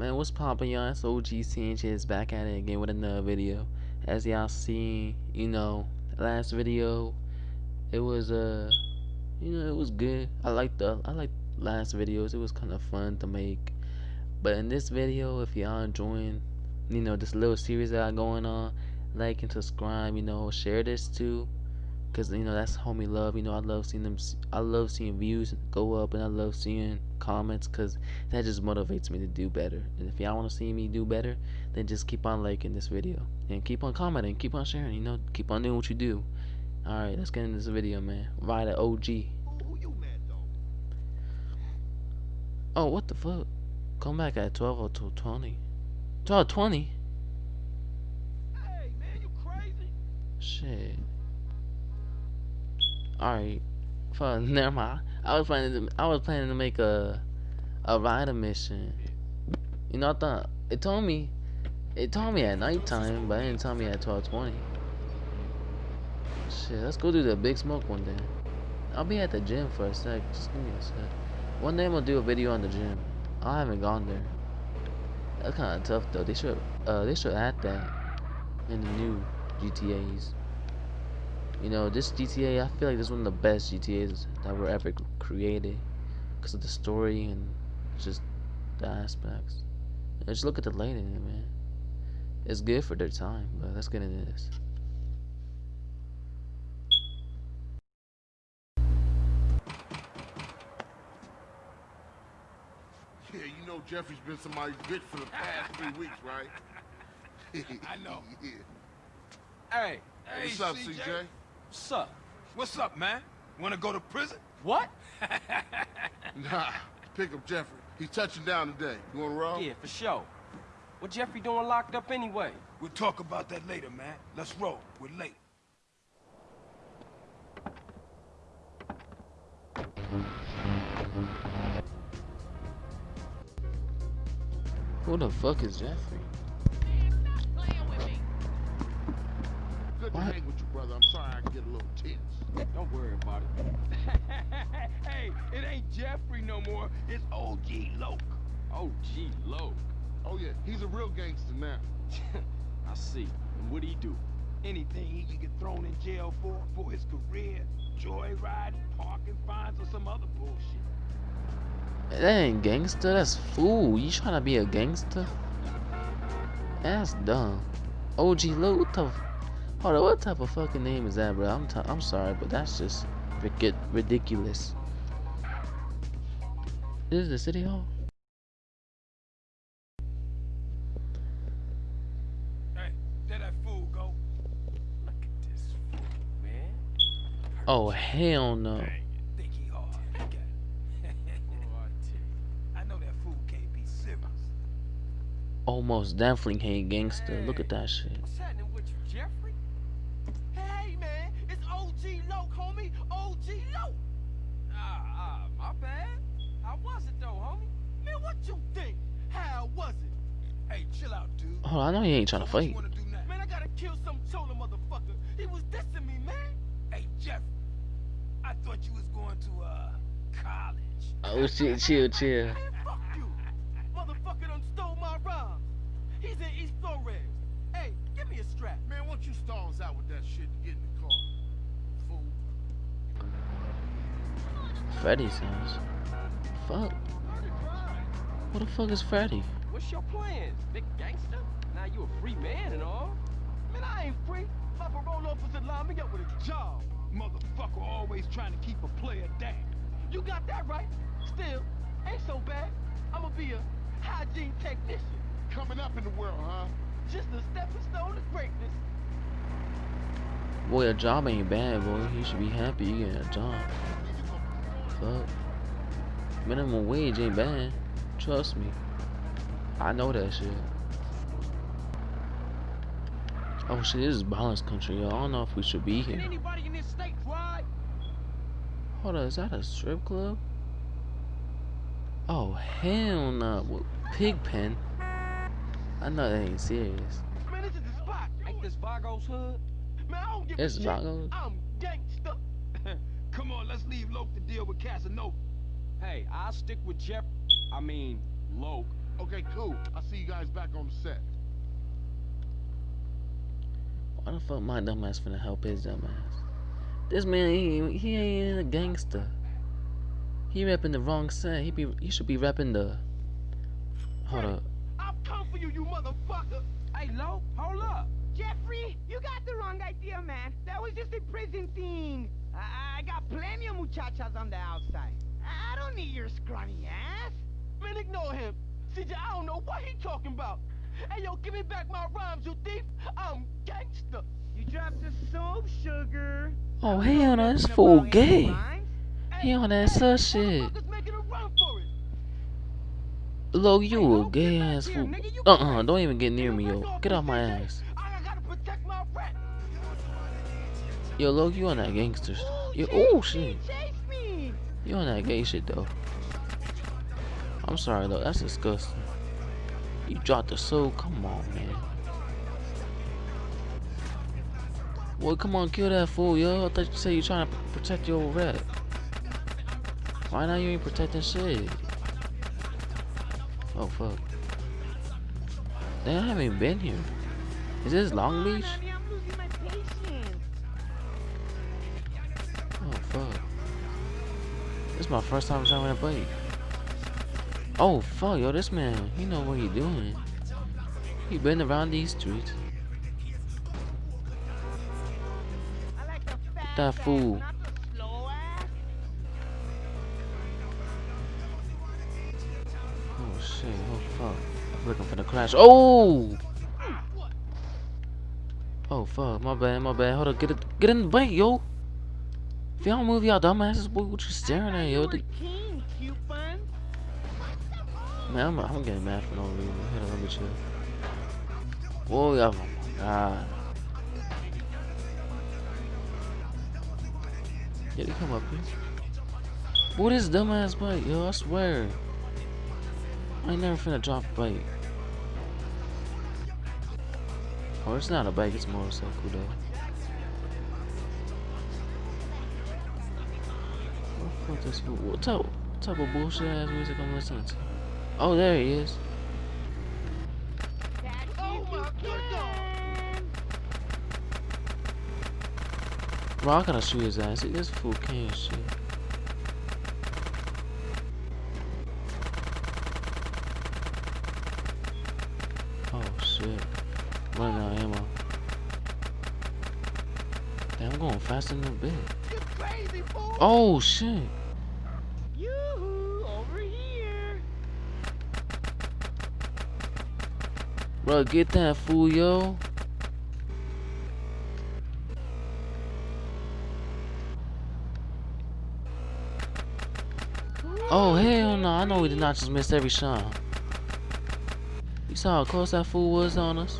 Man, what's poppin', y'all? It's OG Sanchez back at it again with another video. As y'all seen, you know, last video, it was uh, you know, it was good. I like the I like last videos. It was kind of fun to make. But in this video, if y'all enjoying, you know, this little series that I going on, like and subscribe. You know, share this too because you know that's homie love you know i love seeing them i love seeing views go up and i love seeing comments because that just motivates me to do better. And if y'all want to see me do better then just keep on liking this video and keep on commenting keep on sharing you know keep on doing what you do. All right let's get into this video man. Ride at og oh what the fuck? Come back at 12 or 20 12 20 Hey, man, you crazy? shit Alright. Fun. Never mind. I was planning to I was planning to make a a rider mission. You know I thought it told me it told me at nighttime, but it didn't tell me at twelve twenty. Shit, let's go do the big smoke one day. I'll be at the gym for a sec. Just give me a sec. One day I'm gonna do a video on the gym. I haven't gone there. That's kind of tough though. They should uh they should add that in the new GTA's. You know, this GTA, I feel like this is one of the best GTAs that were ever created because of the story and just the aspects. And just look at the lighting man. It's good for their time, but let's get into this. Yeah, you know Jeffrey's been somebody's bitch for the past three weeks, right? I know. yeah. Hey, Hey, hey, What's up, CJ? CJ? What's up? What's up, man? Wanna go to prison? What? Nah, pick up Jeffrey. He's touching down today. You wanna roll? Yeah, for sure. What Jeffrey doing locked up anyway? We'll talk about that later, man. Let's roll. We're late. Who the fuck is Jeffrey? Good to hang with you, brother. I'm sorry I can get a little tense. Don't worry about it. hey, it ain't Jeffrey no more. It's OG Loc. Gee, low. Oh, yeah, he's a real gangster now. I see. And what'd he do? Anything he can get thrown in jail for, for his career, joyriding, parking fines, or some other bullshit. That ain't gangster, that's fool. You trying to be a gangster? That's dumb. OG Loc, what the Hold on, what type of fucking name is that, bro? I'm t I'm sorry, but that's just ridic ridiculous. This is the city hall? Hey, fool go. Look at this fool, man. Oh hell no. Think he hard. Okay. I tell you. I know that fool can't be serious. Almost definitely ain't gangster. Look at that shit. Out, dude. Oh, I know he ain't trying to So what you fight. wanna do now? Man, I gotta kill some chola motherfucker. He was dissing me, man. Hey, Jeff. I thought you was going to, uh, college. Oh shit, chill, chill. Man, fuck you. Motherfucker done stole my rhymes. He's in East Flores. Hey, give me a strap. Man, why don't you stalls out with that shit and get in the car? Fool. Freddy's house. Fuck. What the fuck is Freddy? What's your plans, big gangster? Now you a free man and all. Man, I ain't free. My parole officer lined me up with a job. Motherfucker always trying to keep a player down. You got that right. Still, ain't so bad. I'ma be a hygiene technician. Coming up in the world, huh? Just a stepping stone to greatness. Boy, a job ain't bad, boy. You should be happy you getting a job. Fuck. Minimum wage ain't bad. Trust me. I know that shit. Oh shit, this is violence country, yo. I don't know if we should be here. anybody in this state drive? Hold on, is that a strip club? Oh hell no. Well, pig pen. I know that ain't serious. Man, this is the spot. Ain't this Vago's hood? Man, I don't give It's a shit. Vagos. I'm gangsta. Come on, let's leave Loc to deal with Casanova. Hey, I'll stick with Jeff. I mean, Loc. Okay, cool. I'll see you guys back on the set. Why the fuck my dumb ass finna help his dumb ass? This man, he, he ain't a gangster. He repping the wrong set. He be he should be repping the. Hold up. I've come for you, you motherfucker. Hey, Lo, hold up. Jeffrey, you got the wrong idea, man. That was just a prison thing. I, I got plenty of muchachas on the outside. I don't need your scrawny ass. Man, ignore him. CJ, I don't know what he talking about. Hey, yo, give me back my rhymes, you thief. I'm gangster. You dropped the soap, sugar. Oh hell no, not this fool gay. rhymes. He on that sus shit. Motherfuckers making a run for it. Look, you Lo, a gay ass fool. Uh uh, don't even get near me, yo. Get off my ass. I gotta protect my rep. Yo, Loki, you on that gangster Yo, oh shit. You on that gay shit though. I'm sorry though, that's disgusting. You dropped the soul, come on man. Boy, come on, kill that fool, yo. I thought you said you trying to protect your rep. Why now you ain't protecting shit? Oh fuck. Damn, I haven't even been here. Is this Long Beach? honey, I'm losing my patience. Oh fuck. This is my first time driving a bike. Oh fuck, yo, this man, he know what he doing. He been around these streets. That fool. Oh shit, oh fuck. I'm looking for the crash. Oh! Oh fuck, my bad, my bad. Hold up, get it, get in the bank, yo. If y'all move y'all dumbasses, boy, what you staring at, yo? Man, I'm, I'm getting mad for no reason. Hit on, let me chill. Whoa, yeah, oh my god. Did he come up here? What is dumbass bike, yo? I swear. I ain't never finna drop a bike. Oh, it's not a bike, it's a motorcycle though. What the fuck this? What type, what type of bullshit ass music I'm listening to? Oh, there he is. Catch Oh me if my you good dog. can. Bro, I gotta shoot his ass. See, this fool can't shit. Oh shit. Running out of ammo. Damn, I'm going faster than a bit. You crazy fool. Oh shit. Yoo-hoo, over here. Bro, get that fool, yo. Oh, hell no. I know we did not just miss every shot. You saw how close that fool was on us?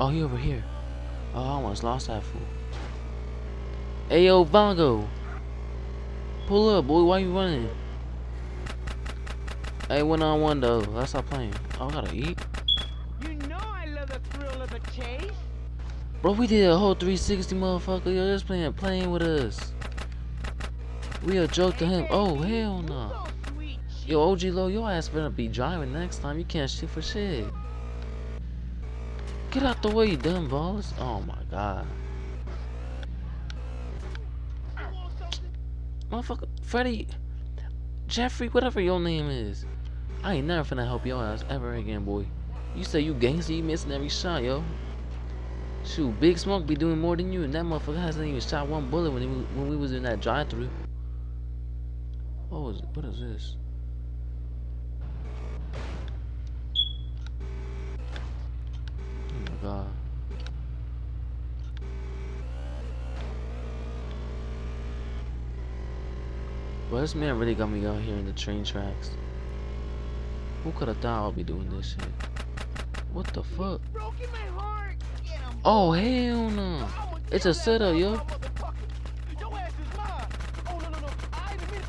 Oh, he over here. Oh, I almost lost that fool. Hey, yo, Bongo. Pull up, boy. Why you running? Hey, one on one, though. Let's stop playing. Oh, I gotta eat. You know I love the thrill of the chase. Bro, we did a whole 360, motherfucker. Yo, this playing playing with us. We a joke to him. Oh, hell no. sweet, Yo, OG Loc, your ass better be driving next time. You can't shoot for shit. Get out the way, you dumb balls. Oh my god. Motherfucker, Freddy, Jeffrey, whatever your name is. I ain't never finna help your ass ever again, boy. You say you gangster, you missing every shot, yo. Shoot, Big Smoke be doing more than you, and that motherfucker hasn't even shot one bullet when he when we was in that drive-through. What was what is this? Oh my god. Bro, this man really got me out here in the train tracks. Who could have thought I'd be doing this shit? What the fuck? Broken my heart. Get 'em. Oh hell no! It's a setup, yo. motherfucker. Your ass is mine. Oh no no no. I didn't mean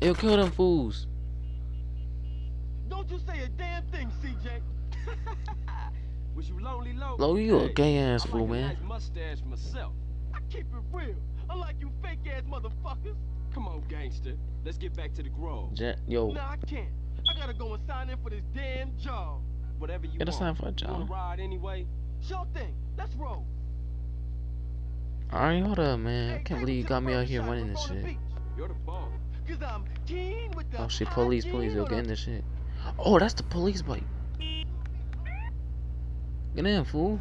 it. Yo, kill them fools. Don't you say a damn thing, CJ. Was you lonely, low? Lo, you a gay ass fool, man. nice mustache myself. keep it real. Unlike you fake ass motherfuckers. Come on, gangster. Let's get back to the grove. Je- yo, Nah, I can't. I gotta go and sign in for this damn job. Whatever you Get a want. sign for a You wanna job. ride anyway? Sure thing. Let's roll. alright, hold up, man. I can't believe you got me out here shop running this shit. beach. You're the boss. Cause I'm keen with the Oh shit, police, police, yo, hygiene get in this shit. Oh, that's the police bike. Get in, fool.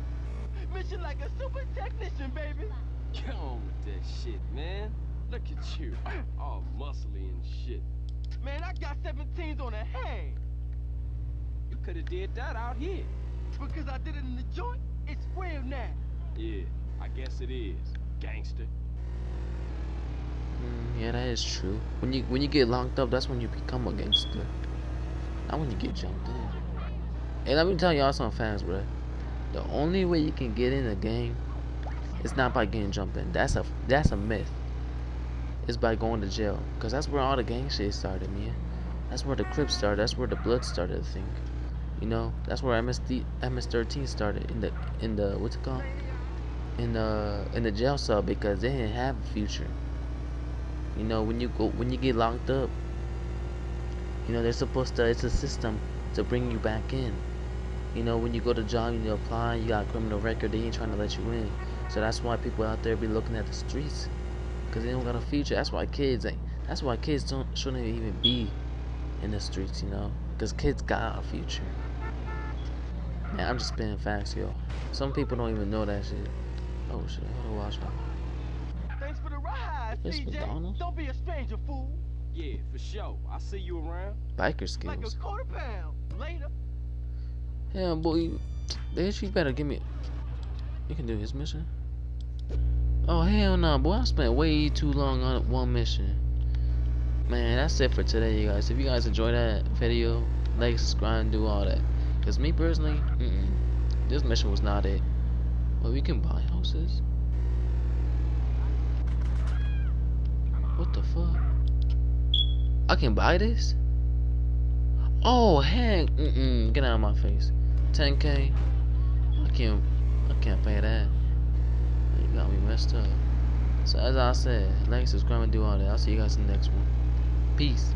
Mission like a super technician, baby. Get on with that shit, man. Look at you. All muscly and shit. Man, I got 17s on a hang. You could have did that out here. Because I did it in the joint, it's real now. Yeah, I guess it is. Gangster. Mm, yeah, that is true. When you when you get locked up, that's when you become a gangster. Not when you get jumped in. Hey, let me tell y'all something fast, bro. The only way you can get in a gang is not by getting jumped in. That's a that's a myth. It's by going to jail, cause that's where all the gang shit started, man. That's where the Crips started. That's where the Blood started. I think. You know, that's where MSD MS13 started in the in the what's it called? In the in the jail cell because they didn't have a future. You know, when you go when you get locked up, you know they're supposed to. It's a system to bring you back in. You know, when you go to job, and you apply, you got a criminal record, they ain't trying to let you in. So that's why people out there be looking at the streets, cause they don't got a future. That's why kids ain't. That's why kids don't shouldn't even be in the streets. You know, cause kids got a future. Man, I'm just spitting facts, yo. Some people don't even know that shit. Oh shit, hold on, watch out. Thanks for the ride, It's CJ. McDonald's? Don't be a stranger, fool. Yeah, for sure. I'll see you around. Biker skills. Like skills. a quarter pound. Later. Yeah, boy, bitch, you better give me. You can do his mission. Oh hell no, boy! I spent way too long on one mission. Man, that's it for today, you guys. If you guys enjoyed that video, like, subscribe, and do all that. Cause me personally, mm-mm, this mission was not it. But we can buy houses. What the fuck? I can buy this? Oh heck, mm-mm, get out of my face. 10k. I can't, I can't pay that. You got me messed up. So as I said, like, subscribe, and do all that. I'll see you guys in the next one. Peace.